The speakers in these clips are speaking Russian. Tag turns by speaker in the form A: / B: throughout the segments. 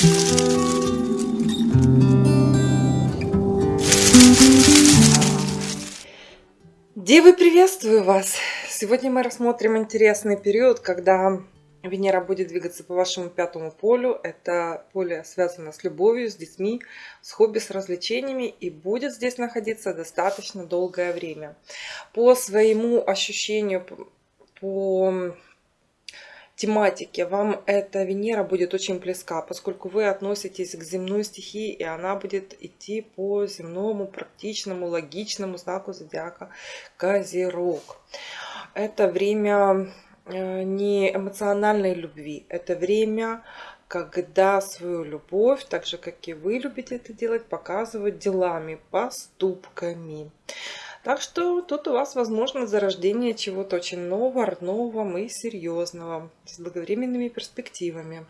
A: Девы, приветствую вас! Сегодня мы рассмотрим интересный период, когда Венера будет двигаться по вашему пятому полю. Это поле связано с любовью, с детьми, с хобби, с развлечениями и будет здесь находиться достаточно долгое время. По своему ощущению, по тематике вам эта Венера будет очень близка, поскольку вы относитесь к земной стихии, и она будет идти по земному, практичному, логичному знаку зодиака Козерог. Это время э, не эмоциональной любви, это время, когда свою любовь, так же как и вы любите это делать, показывать делами, поступками. Так что тут у вас возможно зарождение чего-то очень нового, нового и серьезного, с долговременными перспективами.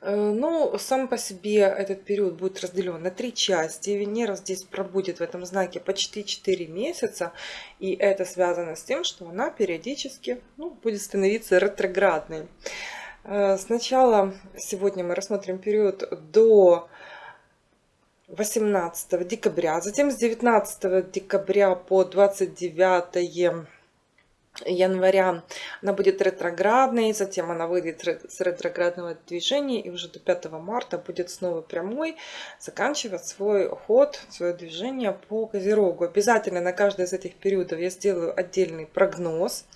A: Э, ну, сам по себе этот период будет разделен на три части. Венера здесь пробудет в этом знаке почти 4 месяца. И это связано с тем, что она периодически ну, будет становиться ретроградной. Э, сначала сегодня мы рассмотрим период до 18 декабря. Затем с 19 декабря по 29 января она будет ретроградной, затем она выйдет с ретроградного движения и уже до 5 марта будет снова прямой, заканчивать свой ход, свое движение по Козерогу. Обязательно на каждый из этих периодов я сделаю отдельный прогноз.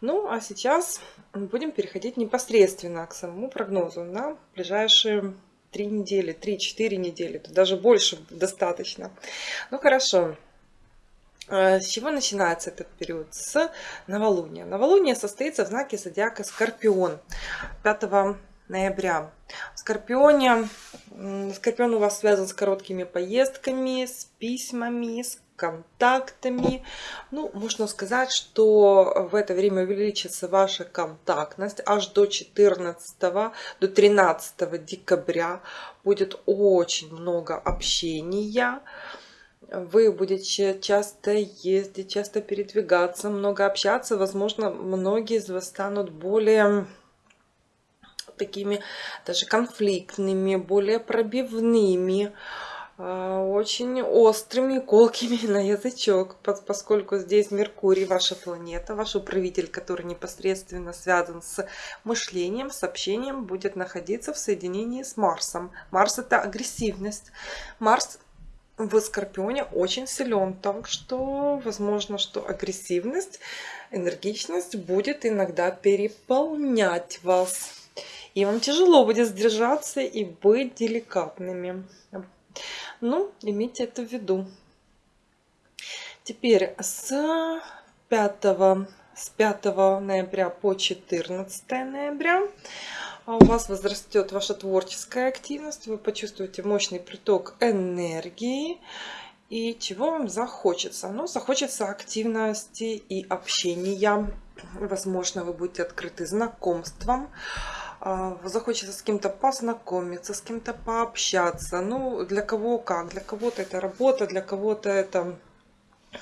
A: Ну, а сейчас будем переходить непосредственно к самому прогнозу на ближайшие три недели, три-четыре недели, даже больше достаточно. Ну хорошо. Э, с чего начинается этот период? С новолуния. Новолуние состоится в знаке зодиака Скорпион 5 ноября. В Скорпионе, Скорпион у вас связан с короткими поездками, с письмами, с контактами. Ну, можно сказать, что в это время увеличится ваша контактность аж до 14, до 13 декабря. Будет очень много общения. Вы будете часто ездить, часто передвигаться, много общаться. Возможно, многие из вас станут более такими даже конфликтными, более пробивными. А, очень острыми, колкими на язычок, поскольку здесь Меркурий, ваша планета, ваш управитель, который непосредственно связан с мышлением, с общением, будет находиться в соединении с Марсом. Марс это агрессивность. Марс в Скорпионе очень силен, так что возможно, что агрессивность, энергичность будет иногда переполнять вас. И вам тяжело будет сдержаться и быть деликатными. Ну, имейте это в виду. Теперь с 5, с 5 ноября по 14 ноября у вас возрастет ваша творческая активность, вы почувствуете мощный приток энергии. И чего вам захочется? Ну, захочется активности и общения. Возможно, вы будете открыты знакомствам. А, захочется с кем-то познакомиться, с кем-то пообщаться. Ну, для кого как. Для кого-то это работа, для кого-то это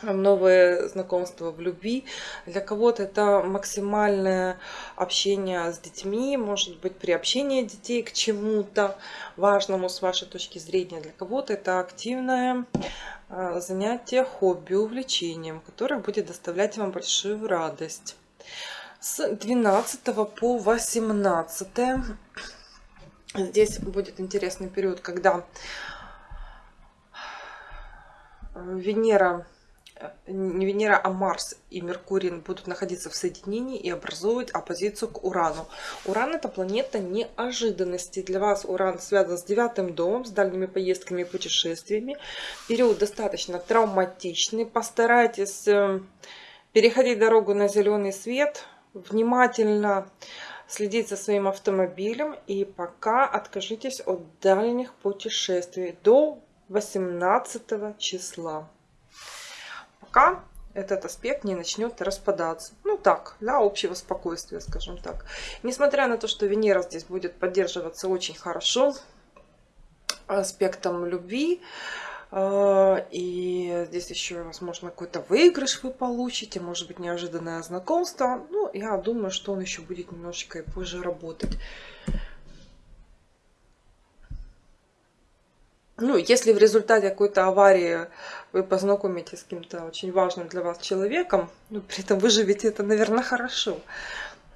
A: новое знакомство в любви. Для кого-то это максимальное общение с детьми, может быть, приобщение детей к чему-то важному с вашей точки зрения. Для кого-то это активное а, занятие хобби, увлечением, которое будет доставлять вам большую радость с 12 по 18 здесь будет интересный период когда венера не Венера, а Марс и Меркурий будут находиться в соединении и образовывать оппозицию к Урану. Уран это планета неожиданности. Для вас Уран связан с девятым домом, с дальними поездками и путешествиями. Период достаточно травматичный. Постарайтесь э, переходить дорогу на зеленый свет, внимательно следить за своим автомобилем и пока откажитесь от дальних путешествий до 18 числа. Пока этот аспект не начнет распадаться. Ну так, для общего спокойствия, скажем так. Несмотря на то, что Венера здесь будет поддерживаться очень хорошо аспектом любви, Э, и здесь еще, возможно, какой-то выигрыш вы получите, может быть, неожиданное знакомство. Ну, я думаю, что он еще будет немножечко и позже работать. Ну, если в результате какой-то аварии вы познакомитесь с кем-то очень важным для вас человеком, но при этом выживете это, наверное, хорошо.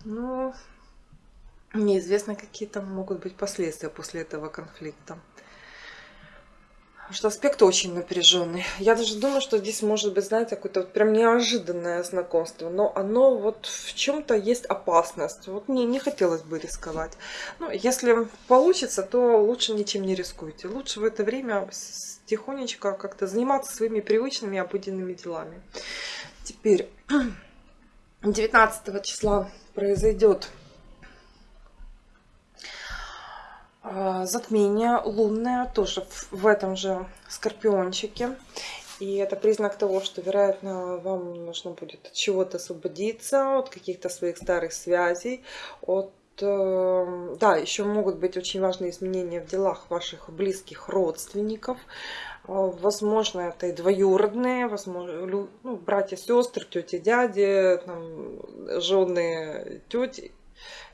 A: Но неизвестно, какие там могут быть последствия после этого конфликта что аспект очень напряженный. Я даже думаю, что здесь может быть, знаете, какое-то вот прям неожиданное знакомство, но оно вот в чем-то есть опасность. Вот мне не хотелось бы рисковать. Ну, если получится, то лучше ничем не рискуйте. Лучше в это время тихонечко как-то заниматься своими привычными обыденными делами. Теперь 19 числа произойдет А, затмение лунное тоже в этом же скорпиончике. И это признак того, что, вероятно, вам нужно будет от чего-то освободиться, от каких-то своих старых связей, от э, да, еще могут быть очень важные изменения в делах ваших близких родственников. А, возможно, это и двоюродные, возможно, ну, братья, сестры, тети, дяди, жены, тети,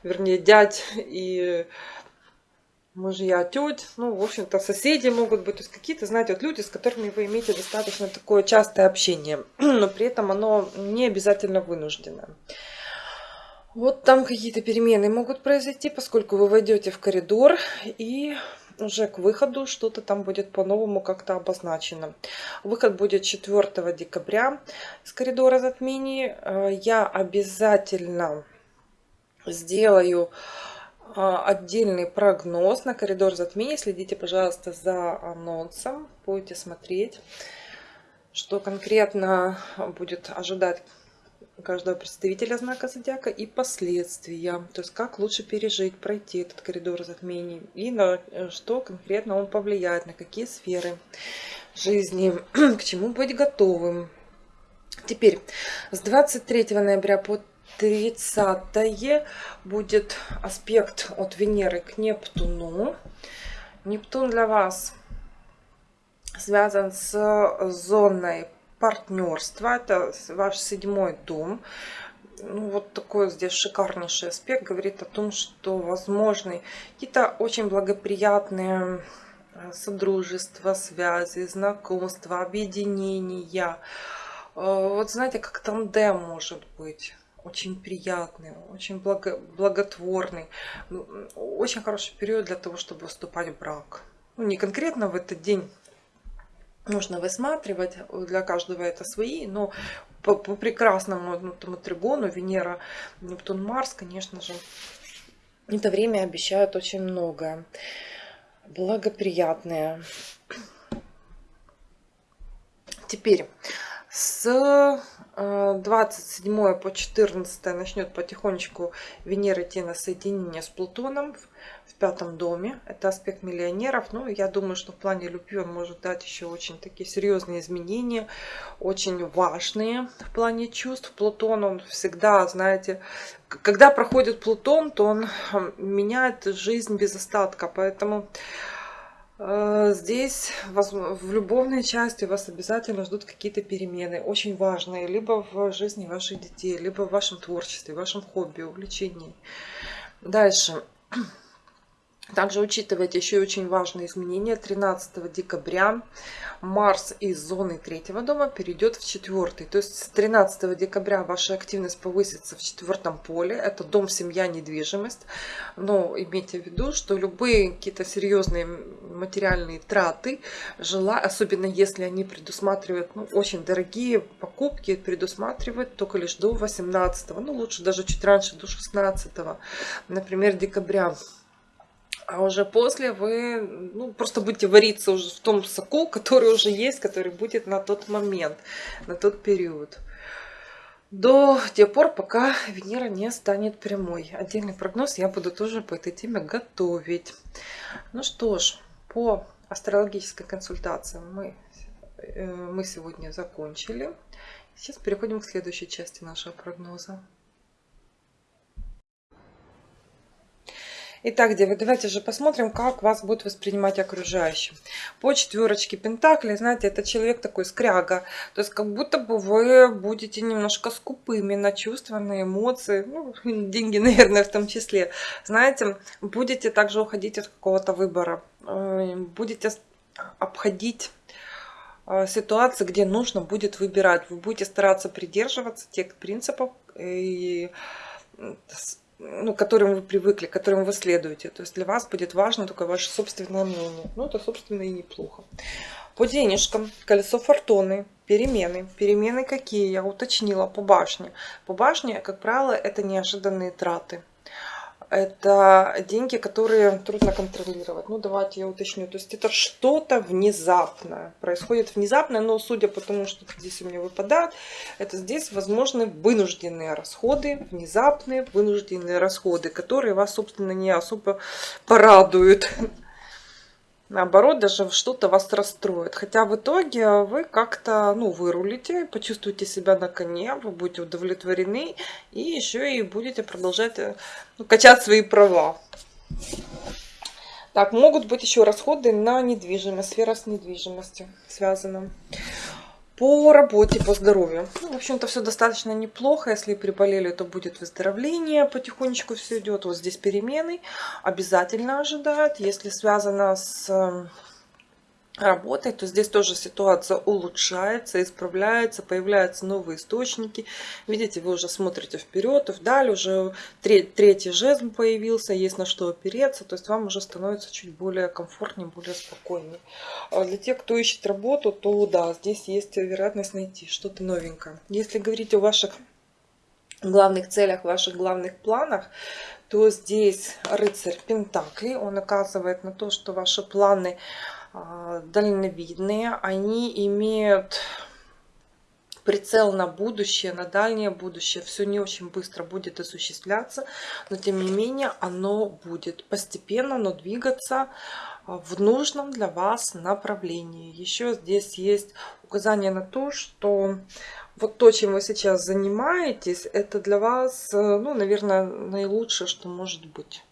A: вернее, дядь и мужья, теть, ну, в общем-то, соседи могут быть, то есть какие-то, знаете, вот люди, с которыми вы имеете достаточно такое частое общение, но при этом оно не обязательно вынуждено. Вот там какие-то перемены могут произойти, поскольку вы войдете в коридор и уже к выходу что-то там будет по-новому как-то обозначено. Выход будет 4 декабря с коридора затмений. Э, я обязательно сделаю отдельный прогноз на коридор затмения. Следите, пожалуйста, за анонсом. Будете смотреть, что конкретно будет ожидать каждого представителя знака зодиака и последствия. То есть, как лучше пережить, пройти этот коридор затмений. И на что конкретно он повлияет, на какие сферы жизни, к чему быть готовым. Теперь, с 23 ноября по 30 будет аспект от Венеры к Нептуну. Нептун для вас связан с зоной партнерства. Это ваш седьмой дом. Ну, вот такой здесь шикарнейший аспект говорит о том, что возможны какие-то очень благоприятные э, содружества, связи, знакомства, объединения. Э, вот знаете, как тандем может быть очень приятный, очень благо, благотворный. Ну, очень хороший период для того, чтобы вступать в брак. Ну, не конкретно в этот день нужно высматривать, для каждого это свои, но по, по прекрасному ну, тому тригону Венера, Нептун, Марс, конечно же, это время обещают очень многое. Благоприятное. Теперь с 27 э, по 14 начнет потихонечку Венера идти на соединение с Плутоном в пятом доме. Это аспект миллионеров. Ну, я думаю, что в плане любви он может дать еще очень такие серьезные изменения, очень важные в плане чувств. Плутон, он всегда, знаете, когда проходит Плутон, то он меняет жизнь без остатка. Поэтому здесь в любовной части вас обязательно ждут какие-то перемены, очень важные, либо в жизни ваших детей, либо в вашем творчестве, в вашем хобби, увлечении. Дальше. Также учитывайте еще очень важные изменения. 13 декабря Марс из зоны третьего дома перейдет в четвертый. То есть с 13 декабря ваша активность повысится в четвертом поле. Это дом, семья, недвижимость. Но имейте в виду, что любые какие-то серьезные материальные траты, жила, особенно если они предусматривают ну, очень дорогие покупки, предусматривают только лишь до 18, ну лучше даже чуть раньше, до 16, например, декабря. А уже после вы ну, просто будете вариться уже в том соку, который уже есть, который будет на тот момент, на тот период. До тех пор, пока Венера не станет прямой. Отдельный прогноз я буду тоже по этой теме готовить. Ну что ж, по астрологической консультации мы, э, мы сегодня закончили. Сейчас переходим к следующей части нашего прогноза. Итак, девы, давайте же посмотрим, как вас будет воспринимать окружающим. По четверочке Пентаклей, знаете, это человек такой скряга. То есть как будто бы вы будете немножко скупыми на чувства, на эмоции. Ну, деньги, наверное, в том числе. Знаете, будете также уходить от какого-то выбора. Э, будете обходить а, ситуации, где нужно будет выбирать. Вы будете стараться придерживаться тех принципов, и, ну, к которым вы привыкли, к которым вы следуете. То есть для вас будет важно только ваше собственное мнение. Ну, это, собственно, и неплохо. По денежкам, колесо фортуны, перемены. Перемены какие? Я уточнила по башне. По башне, как правило, это неожиданные траты это деньги, которые трудно контролировать. Ну, давайте я уточню. То есть это что-то внезапное. Происходит внезапно, но судя по тому, что здесь у меня выпадает, это здесь возможны вынужденные расходы, внезапные вынужденные расходы, которые вас, собственно, не особо порадуют наоборот, даже что-то вас расстроит. Хотя в итоге вы как-то, ну, вырулите, почувствуете себя на коне, вы будете удовлетворены и еще и будете продолжать э, ну, качать свои права. Так, могут быть еще расходы на недвижимость, сфера с недвижимостью связана. По работе, по здоровью. Ну, в общем-то, все достаточно неплохо. Если приболели, то будет выздоровление. Потихонечку все идет. Вот здесь перемены обязательно ожидают. Если связано с работой, то здесь тоже ситуация улучшается, исправляется, появляются новые источники. Видите, вы уже смотрите вперед и вдаль, уже третий жезл появился, есть на что опереться, то есть вам уже становится чуть более комфортнее, более спокойнее. А для тех, кто ищет работу, то да, здесь есть вероятность найти что-то новенькое. Если говорить о ваших главных целях, ваших главных планах, то здесь рыцарь Пентакли, он оказывает на то, что ваши планы дальновидные, они имеют прицел на будущее, на дальнее будущее. Все не очень быстро будет осуществляться, но тем не менее оно будет постепенно, но двигаться а, в нужном для вас направлении. Еще здесь есть указание на то, что вот то, чем вы сейчас занимаетесь, это для вас, э, ну, наверное, наилучшее, что может быть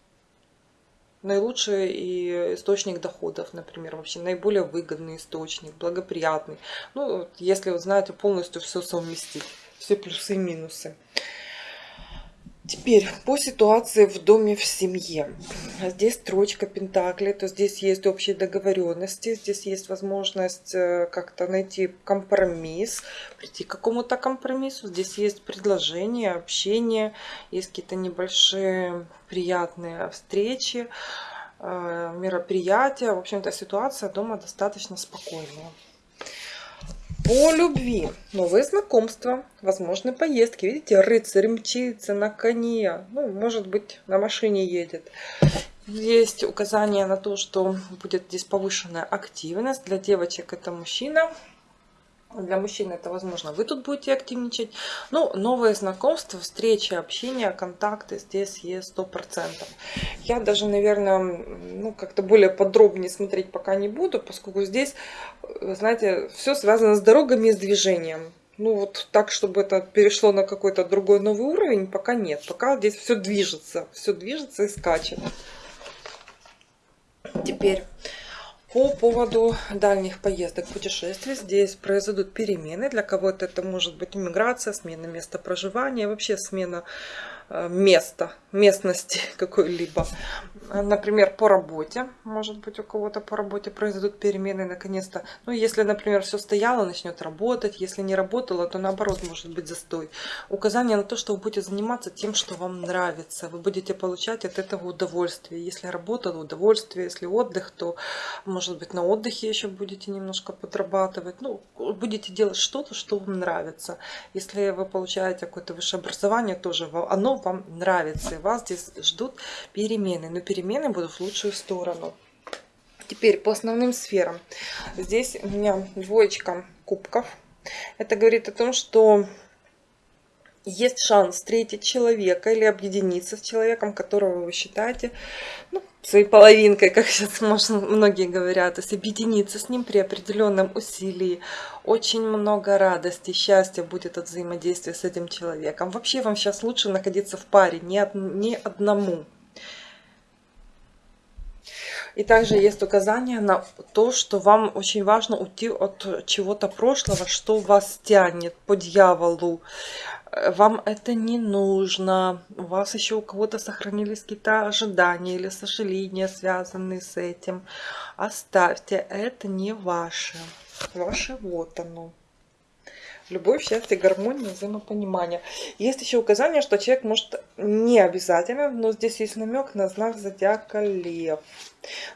A: наилучший и источник доходов, например, вообще наиболее выгодный источник, благоприятный. Ну, если вы знаете полностью все совместить, все плюсы и минусы. Теперь по ситуации в доме, в семье. Здесь строчка Пентакли, то здесь есть общие договоренности, здесь есть возможность э, как-то найти компромисс, прийти к какому-то компромиссу. Здесь есть предложение, общение, есть какие-то небольшие приятные встречи, э, мероприятия. В общем-то, ситуация дома достаточно спокойная. По любви. Новые знакомства, возможно, поездки. Видите, рыцарь мчится на коне. Ну, может быть, на машине едет. Есть указание на то, что будет здесь повышенная активность. Для девочек это мужчина, для мужчин это возможно. Вы тут будете активничать. Ну, новые знакомства, встречи, общение, контакты здесь есть 100%. Я даже, наверное, ну, как-то более подробнее смотреть пока не буду, поскольку здесь, знаете, все связано с дорогами и с движением. Ну, вот так, чтобы это перешло на какой-то другой новый уровень, пока нет. Пока здесь все движется, все движется и скачет. Теперь по поводу дальних поездок, путешествий, здесь произойдут перемены. Для кого-то это может быть иммиграция, смена места проживания, вообще смена места, местности какой-либо. Например, по работе. Может быть, у кого-то по работе произойдут перемены наконец-то. Ну, если, например, все стояло, начнет работать. Если не работало, то наоборот может быть застой. Указание на то, что вы будете заниматься тем, что вам нравится. Вы будете получать от этого удовольствие. Если работа, то удовольствие. Если отдых, то, может быть, на отдыхе еще будете немножко подрабатывать. Ну, будете делать что-то, что вам нравится. Если вы получаете какое-то высшее образование, тоже оно вам нравится. И вас здесь ждут перемены. Но перемены будут в лучшую сторону. Теперь по основным сферам. Здесь у меня двоечка кубков. Это говорит о том, что есть шанс встретить человека или объединиться с человеком, которого вы считаете ну, своей половинкой, как сейчас можно, многие говорят, то есть объединиться с ним при определенном усилии. Очень много радости, счастья будет от взаимодействия с этим человеком. Вообще вам сейчас лучше находиться в паре, не, од, не одному. И также есть указание на то, что вам очень важно уйти от чего-то прошлого, что вас тянет по дьяволу. Вам это не нужно. У вас еще у кого-то сохранились какие-то ожидания или сожаления, связанные с этим. Оставьте, это не ваше. Ваше вот оно. Любовь, счастье, гармония, взаимопонимание. Есть еще указание, что человек может не обязательно, но здесь есть намек на знак зодиака лев.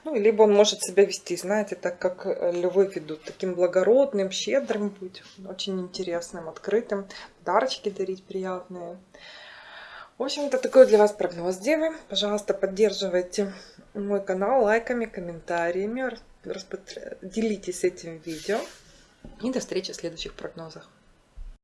A: Ну, либо он может себя вести, знаете, так как львы ведут, таким благородным, щедрым быть, очень интересным, открытым, подарочки дарить приятные. В общем, это такой для вас прогноз Девы. Пожалуйста, поддерживайте мой канал лайками, комментариями, делитесь этим видео. И до встречи в следующих прогнозах.